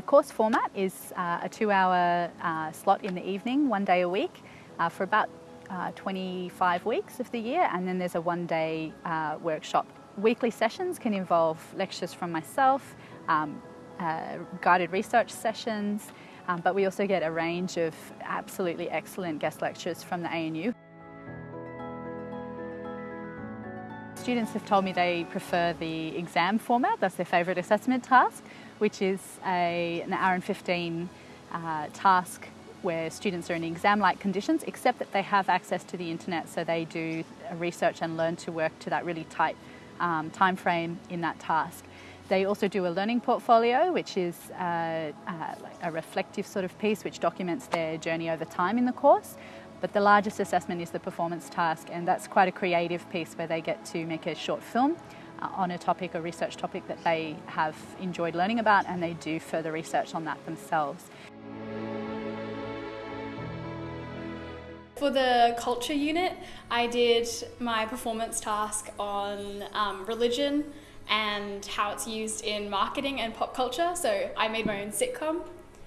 the course format is uh, a two-hour uh, slot in the evening, one day a week, uh, for about uh, 25 weeks of the year, and then there's a one-day uh, workshop. Weekly sessions can involve lectures from myself, um, guided research sessions, um, but we also get a range of absolutely excellent guest lectures from the ANU. Students have told me they prefer the exam format, that's their favourite assessment task, which is a, an hour and 15 uh, task where students are in exam-like conditions, except that they have access to the internet, so they do research and learn to work to that really tight um, time frame in that task. They also do a learning portfolio, which is uh, uh, a reflective sort of piece which documents their journey over time in the course. But the largest assessment is the performance task, and that's quite a creative piece where they get to make a short film on a topic, a research topic that they have enjoyed learning about, and they do further research on that themselves. For the culture unit, I did my performance task on um, religion and how it's used in marketing and pop culture, so I made my own sitcom.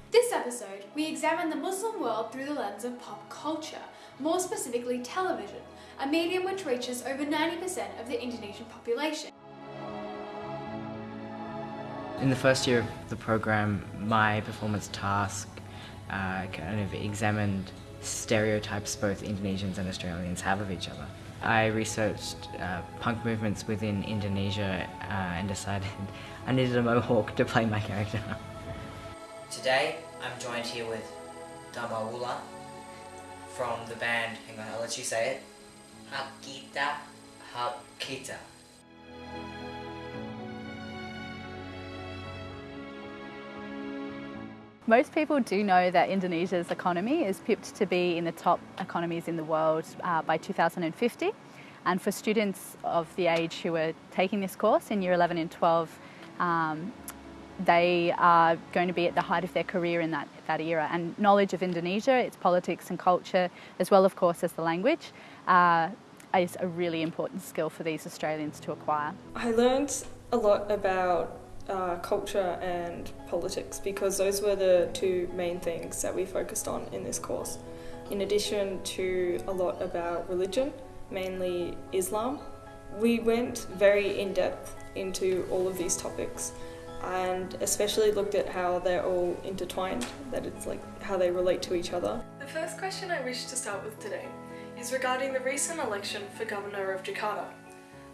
This episode, we examine the Muslim world through the lens of pop culture, more specifically television, a medium which reaches over 90% of the Indonesian population. In the first year of the program, my performance task uh, kind of examined stereotypes both Indonesians and Australians have of each other. I researched uh, punk movements within Indonesia uh, and decided I needed a mohawk to play my character. Today, I'm joined here with Damawula from the band, hang on, I'll let you say it, Hakita Hakita. Most people do know that Indonesia's economy is pipped to be in the top economies in the world uh, by 2050. And for students of the age who are taking this course in year 11 and 12, um, they are going to be at the height of their career in that, that era. And knowledge of Indonesia, its politics and culture, as well, of course, as the language, uh, is a really important skill for these Australians to acquire. I learned a lot about uh, culture and politics because those were the two main things that we focused on in this course. In addition to a lot about religion, mainly Islam, we went very in depth into all of these topics and especially looked at how they're all intertwined, that it's like how they relate to each other. The first question I wish to start with today is regarding the recent election for Governor of Jakarta.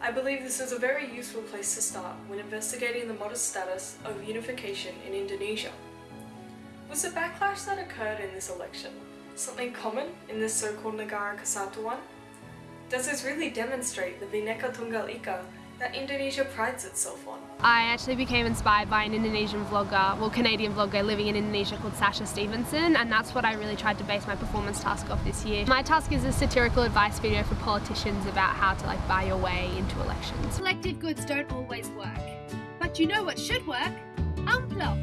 I believe this is a very useful place to start when investigating the modest status of unification in Indonesia. Was the backlash that occurred in this election something common in this so-called Negara Kesatuan? Does this really demonstrate the Bhinneka Tunggal Ika that Indonesia prides itself on. I actually became inspired by an Indonesian vlogger, well Canadian vlogger living in Indonesia called Sacha Stevenson and that's what I really tried to base my performance task off this year. My task is a satirical advice video for politicians about how to like buy your way into elections. Selected goods don't always work, but you know what should work? Amplop!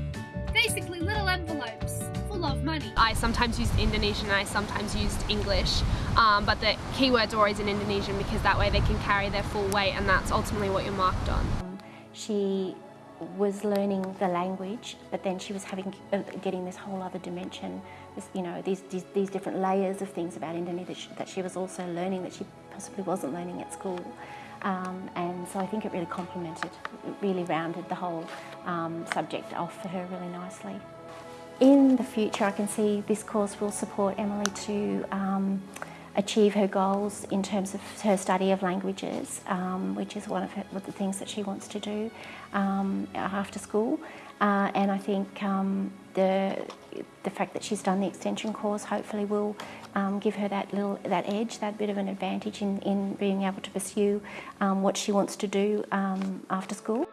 Basically little envelopes full of money. I sometimes used Indonesian and I sometimes used English, um, but the keywords are always in Indonesian because that way they can carry their full weight and that's ultimately what you're marked on. She was learning the language, but then she was having uh, getting this whole other dimension, this, you know, these, these, these different layers of things about Indonesia that she, that she was also learning that she possibly wasn't learning at school. Um, and so I think it really complemented, it really rounded the whole um, subject off for her really nicely. In the future, I can see this course will support Emily to um, achieve her goals in terms of her study of languages, um, which is one of, her, the things that she wants to do um, after school. Uh, and I think um, the, the fact that she's done the extension course hopefully will um, give her that little that edge, that bit of an advantage in, in being able to pursue um, what she wants to do after school.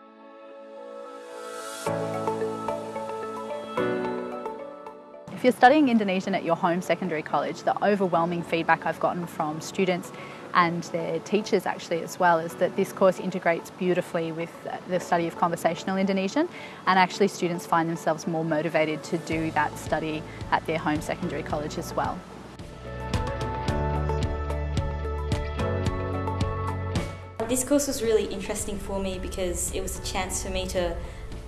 If you're studying Indonesian at your home secondary college, the overwhelming feedback I've gotten from students and their teachers actually as well is that this course integrates beautifully with the study of conversational Indonesian and actually students find themselves more motivated to do that study at their home secondary college as well. This course was really interesting for me because it was a chance for me to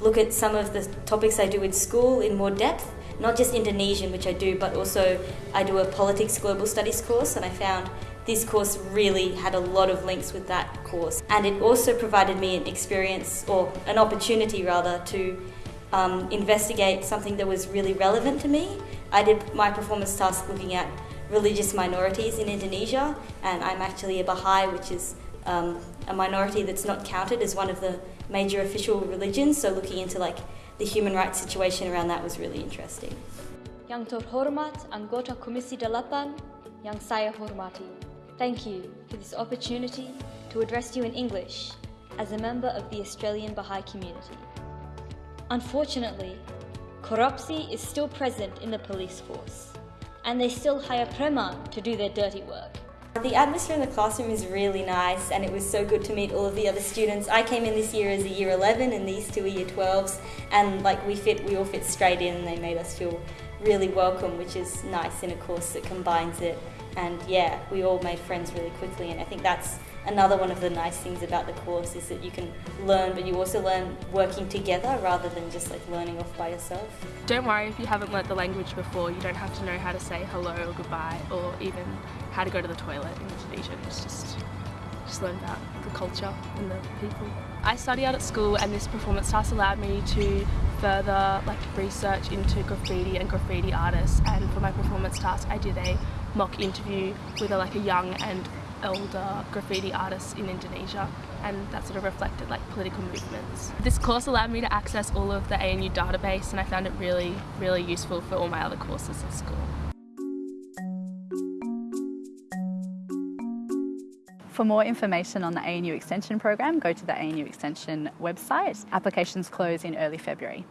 look at some of the topics I do in school in more depth, not just Indonesian, which I do, but also I do a politics global studies course, and I found this course really had a lot of links with that course. And it also provided me an experience, or an opportunity rather, to um, investigate something that was really relevant to me. I did my performance task looking at religious minorities in Indonesia, and I'm actually a Baha'i, which is um, a minority that's not counted as one of the major official religions. So looking into like the human rights situation around that was really interesting. Yang terhormat anggota Komisi Delapan yang saya hormati. Thank you for this opportunity to address you in English as a member of the Australian Baha'i community. Unfortunately, corruption is still present in the police force, and they still hire preman to do their dirty work. The atmosphere in the classroom is really nice and it was so good to meet all of the other students. I came in this year as a year 11 and these two are year 12s and like we fit, we all fit straight in and they made us feel really welcome which is nice in a course that combines it and yeah, we all made friends really quickly and I think that's another one of the nice things about the course is that you can learn but you also learn working together rather than just like learning off by yourself. Don't worry if you haven't learnt the language before, you don't have to know how to say hello or goodbye or even how to go to the toilet in Indonesian. It's just just learn about the culture and the people. I study out at school and this performance task allowed me to further like research into graffiti and graffiti artists and for my performance task I did a mock interview with a, like a young and elder graffiti artists in Indonesia and that sort of reflected like political movements. This course allowed me to access all of the ANU database and I found it really, really useful for all my other courses at school. For more information on the ANU Extension program, go to the ANU Extension website. Applications close in early February.